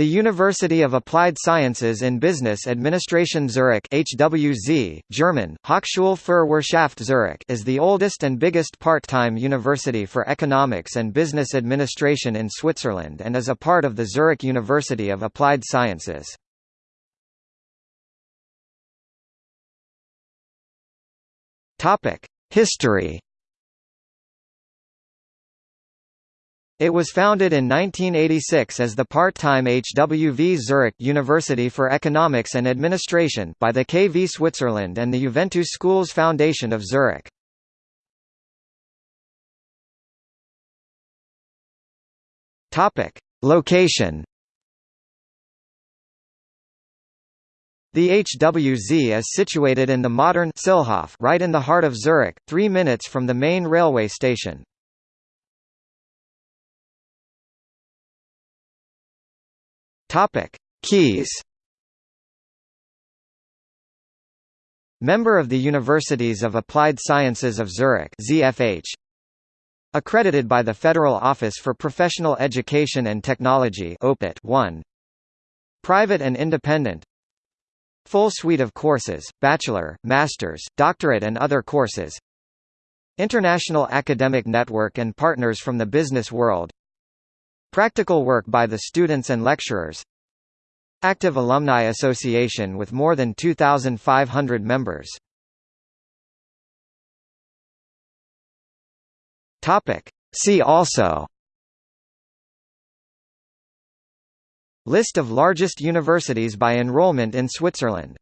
The University of Applied Sciences in Business Administration Zurich HWZ, German, Hochschule für Wirtschaft Zurich is the oldest and biggest part-time university for economics and business administration in Switzerland and is a part of the Zurich University of Applied Sciences. History It was founded in 1986 as the part-time HWV Zurich University for Economics and Administration by the KV Switzerland and the Juventus Schools Foundation of Zurich. Topic: Location. The HWZ is situated in the modern Sihlhof right in the heart of Zurich, 3 minutes from the main railway station. Topic: Keys. Member of the Universities of Applied Sciences of Zurich (ZFH). Accredited by the Federal Office for Professional Education and Technology (OPET) 1. Private and independent. Full suite of courses: bachelor, master's, doctorate and other courses. International academic network and partners from the business world. Practical work by the students and lecturers. Active Alumni Association with more than 2,500 members. See also. List of largest universities by enrollment in Switzerland